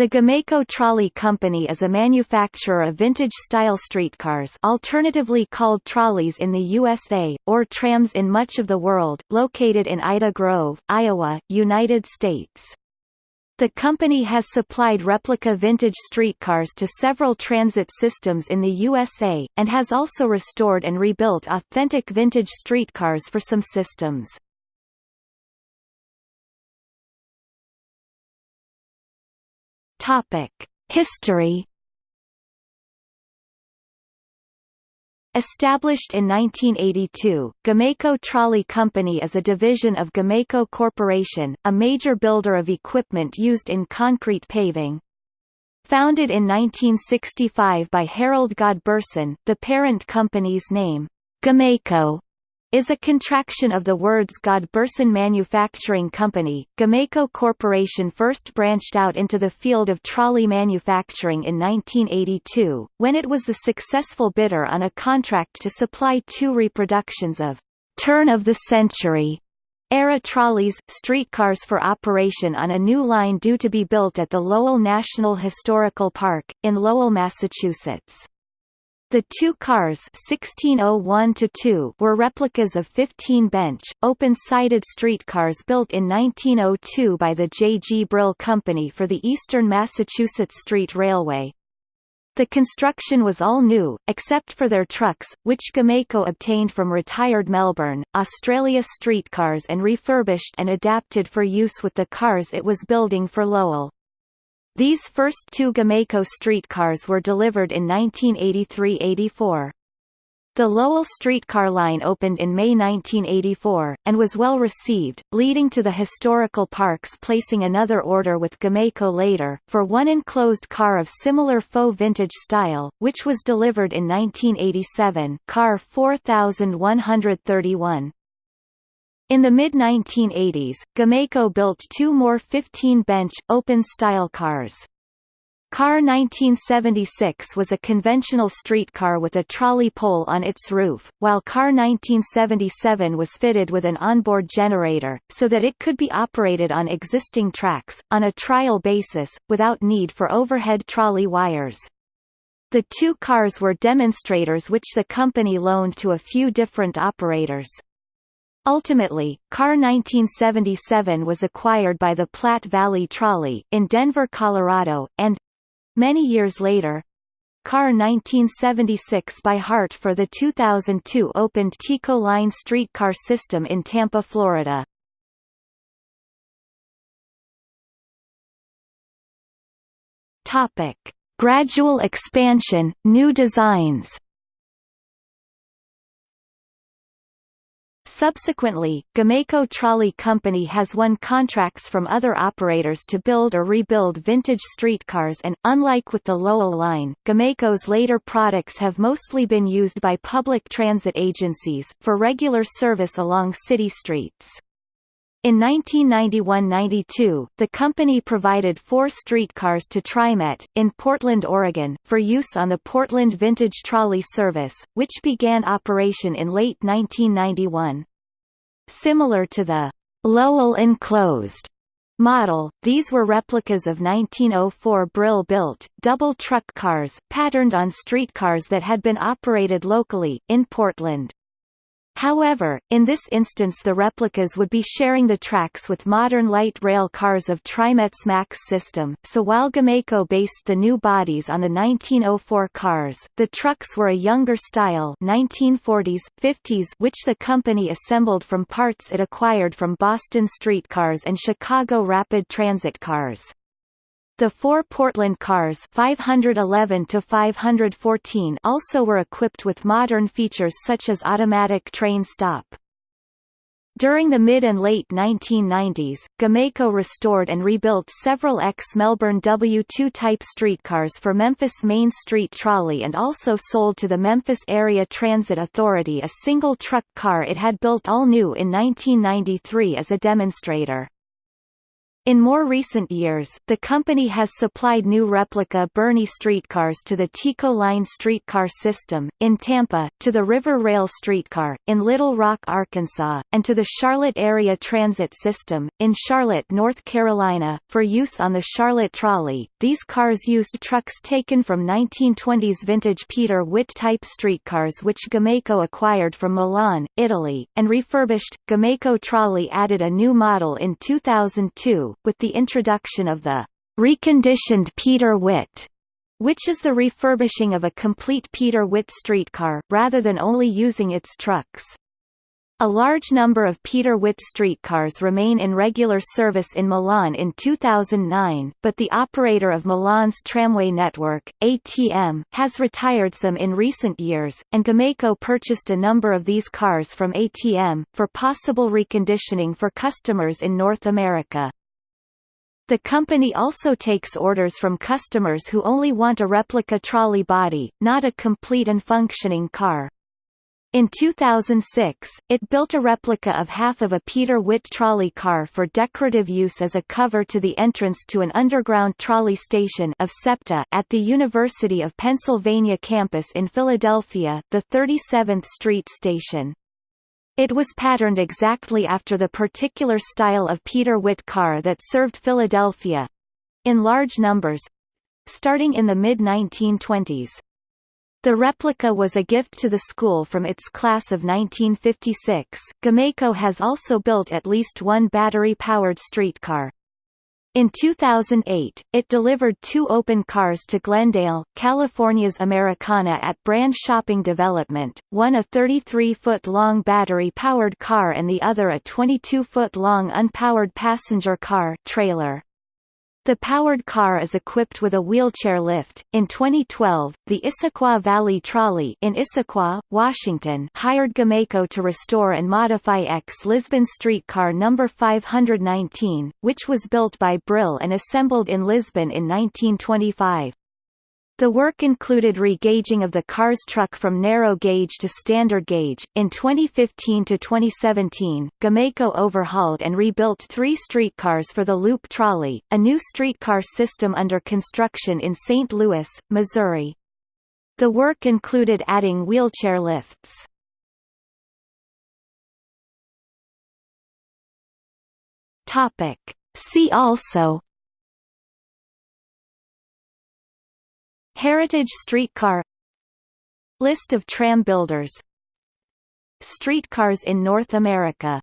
The Gomaco Trolley Company is a manufacturer of vintage-style streetcars alternatively called trolleys in the USA, or trams in much of the world, located in Ida Grove, Iowa, United States. The company has supplied replica vintage streetcars to several transit systems in the USA, and has also restored and rebuilt authentic vintage streetcars for some systems. Topic: History. Established in 1982, Gomaco Trolley Company is a division of Gomaco Corporation, a major builder of equipment used in concrete paving. Founded in 1965 by Harold Godbersen, the parent company's name, Gomaco, is a contraction of the words Godbersen Manufacturing Company. Gomaco Corporation first branched out into the field of trolley manufacturing in 1982, when it was the successful bidder on a contract to supply two reproductions of turn of the century era trolleys, streetcars for operation on a new line due to be built at the Lowell National Historical Park, in Lowell, Massachusetts. The two cars 1601 were replicas of 15-bench, open-sided streetcars built in 1902 by the J. G. Brill Company for the Eastern Massachusetts Street Railway. The construction was all new, except for their trucks, which Gomaco obtained from retired Melbourne, Australia streetcars and refurbished and adapted for use with the cars it was building for Lowell. These first two Gomaco streetcars were delivered in 1983–84. The Lowell streetcar line opened in May 1984, and was well received, leading to the historical parks placing another order with Gomaco later, for one enclosed car of similar faux vintage style, which was delivered in 1987 car 4131. In the mid-1980s, Gomaco built two more 15-bench, open-style cars. Car 1976 was a conventional streetcar with a trolley pole on its roof, while Car 1977 was fitted with an onboard generator, so that it could be operated on existing tracks, on a trial basis, without need for overhead trolley wires. The two cars were demonstrators which the company loaned to a few different operators. Ultimately, Car 1977 was acquired by the Platte Valley Trolley, in Denver, Colorado, and—many years later, Car 1976 by Hart for the 2002 opened TECO Line streetcar system in Tampa, Florida. Topic. Gradual expansion, new designs Subsequently, Gomaco Trolley Company has won contracts from other operators to build or rebuild vintage streetcars and, unlike with the Lowell line, Gomaco's later products have mostly been used by public transit agencies, for regular service along city streets. In 1991–92, the company provided four streetcars to TriMet, in Portland, Oregon, for use on the Portland Vintage Trolley Service, which began operation in late 1991. Similar to the Lowell Enclosed model, these were replicas of 1904 Brill-built, double truck cars, patterned on streetcars that had been operated locally, in Portland. However, in this instance the replicas would be sharing the tracks with modern light rail cars of TriMet's MAX system, so while Gomaco based the new bodies on the 1904 cars, the trucks were a younger style 1940s, 50s which the company assembled from parts it acquired from Boston streetcars and Chicago Rapid Transit cars. The four Portland cars 511 to 514 also were equipped with modern features such as automatic train stop. During the mid and late 1990s, Gomaco restored and rebuilt several ex-Melbourne W2 type streetcars for Memphis Main Street Trolley and also sold to the Memphis Area Transit Authority a single truck car it had built all new in 1993 as a demonstrator. In more recent years, the company has supplied new replica Birney streetcars to the TECO Line streetcar system, in Tampa, to the River Rail streetcar, in Little Rock, Arkansas, and to the Charlotte Area Transit System, in Charlotte, North Carolina, for use on the Charlotte Trolley. These cars used trucks taken from 1920s vintage Peter Witt type streetcars which Gomaco acquired from Milan, Italy, and refurbished. Gomaco Trolley added a new model in 2002 with the introduction of the reconditioned Peter Witt, which is the refurbishing of a complete Peter Witt streetcar, rather than only using its trucks. A large number of Peter Witt streetcars remain in regular service in Milan in 2009, but the operator of Milan's tramway network, ATM, has retired some in recent years, and Gomaco purchased a number of these cars from ATM, for possible reconditioning for customers in North America. The company also takes orders from customers who only want a replica trolley body, not a complete and functioning car. In 2006, it built a replica of half of a Peter Witt trolley car for decorative use as a cover to the entrance to an underground trolley station of SEPTA at the University of Pennsylvania campus in Philadelphia, the 37th Street station. It was patterned exactly after the particular style of Peter Witt car that served Philadelphia—in large numbers—starting in the mid-1920s. The replica was a gift to the school from its class of 1956. Gomaco has also built at least one battery-powered streetcar. In 2008, it delivered two open cars to Glendale, California's Americana at Brand Shopping Development, one a 33-foot-long battery-powered car and the other a 22-foot-long unpowered passenger car trailer. The powered car is equipped with a wheelchair lift. In 2012, the Issaquah Valley Trolley in Issaquah, Washington, hired Gomaco to restore and modify ex-Lisbon streetcar number 519, which was built by Brill and assembled in Lisbon in 1925. The work included regauging of the car's truck from narrow gauge to standard gauge. In 2015 to 2017, Gomaco overhauled and rebuilt three streetcars for the Loop Trolley, a new streetcar system under construction in St. Louis, Missouri. The work included adding wheelchair lifts. Topic. See also Heritage streetcar List of tram builders Streetcars in North America